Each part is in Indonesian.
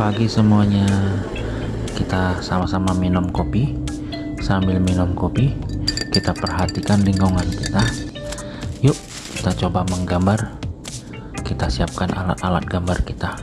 pagi semuanya. Kita sama-sama minum kopi. Sambil minum kopi kita perhatikan lingkungan kita. Yuk kita coba menggambar. Kita siapkan alat-alat gambar kita.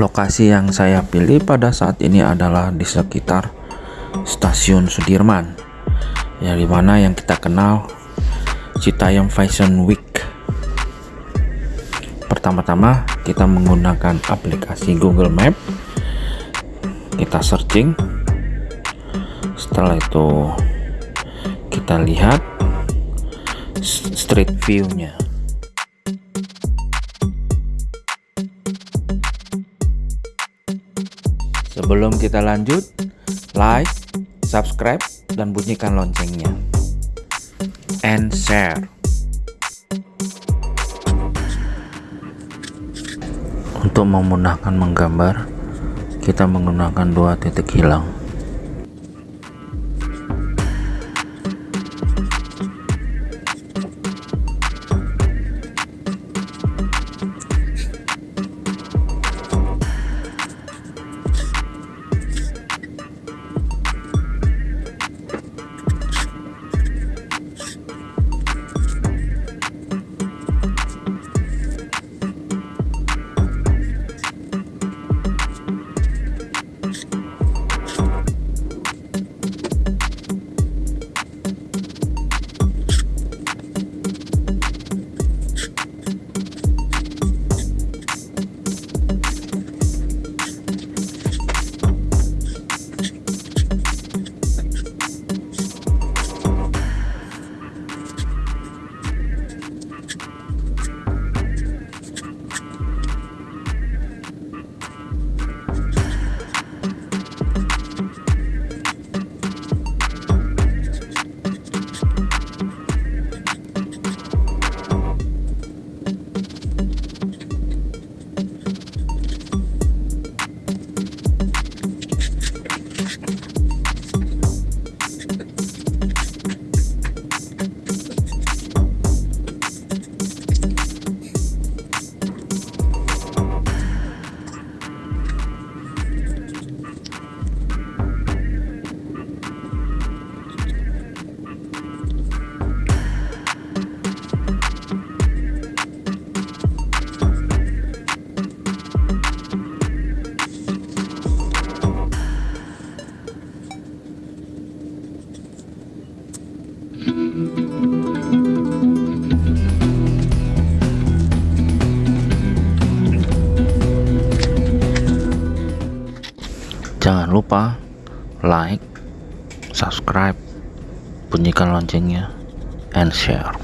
Lokasi yang saya pilih pada saat ini adalah di sekitar stasiun Sudirman yang di mana yang kita kenal Citayam Fashion Week pertama-tama kita menggunakan aplikasi Google Map. Kita searching. Setelah itu kita lihat street view nya sebelum kita lanjut like subscribe dan bunyikan loncengnya. And share Untuk memudahkan menggambar, kita menggunakan dua titik hilang. Bunyikan loncengnya and share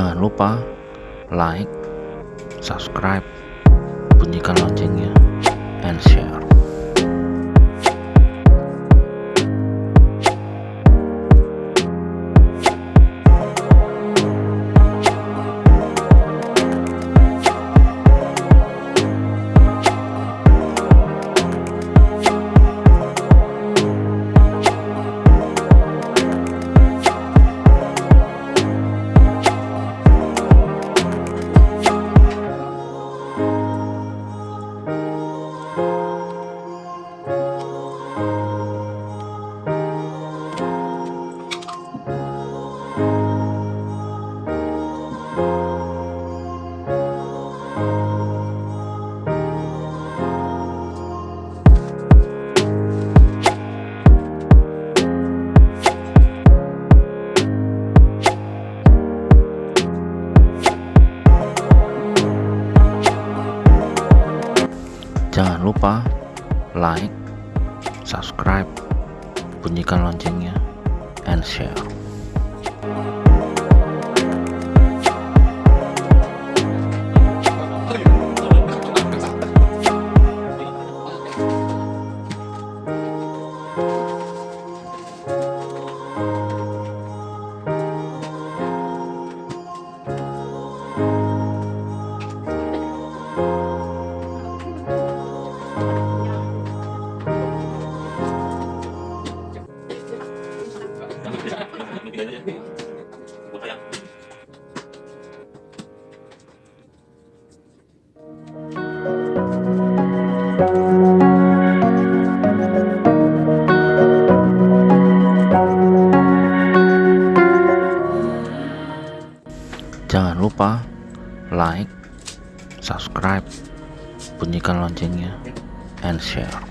Jangan lupa like, subscribe, bunyikan loncengnya, bunyikan loncengnya, and share.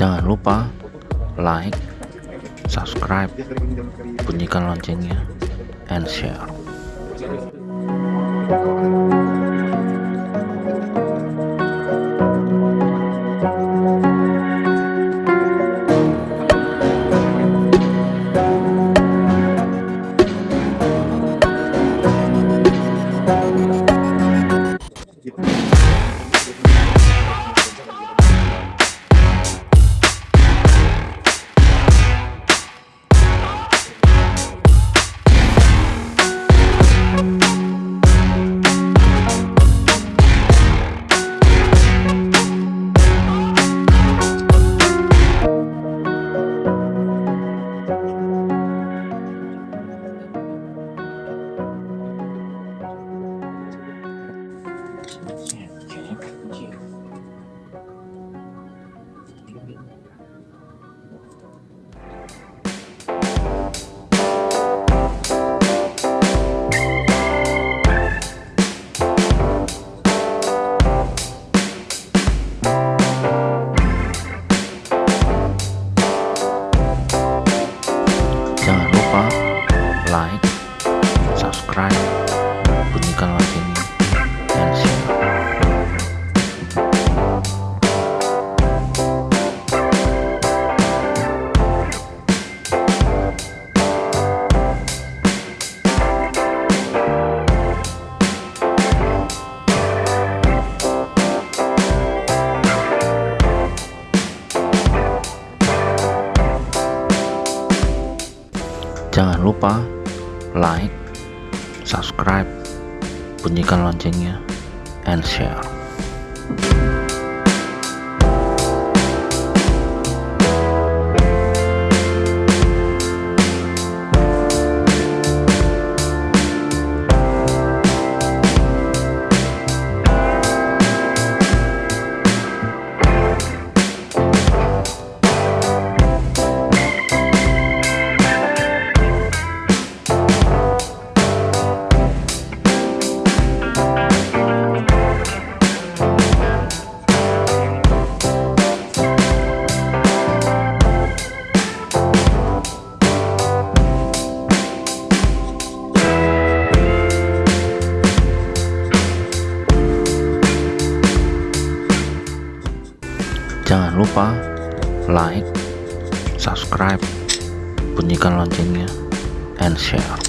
Jangan lupa like, subscribe, bunyikan loncengnya, and share. Bunyikan loncengnya and share lupa like subscribe bunyikan loncengnya and share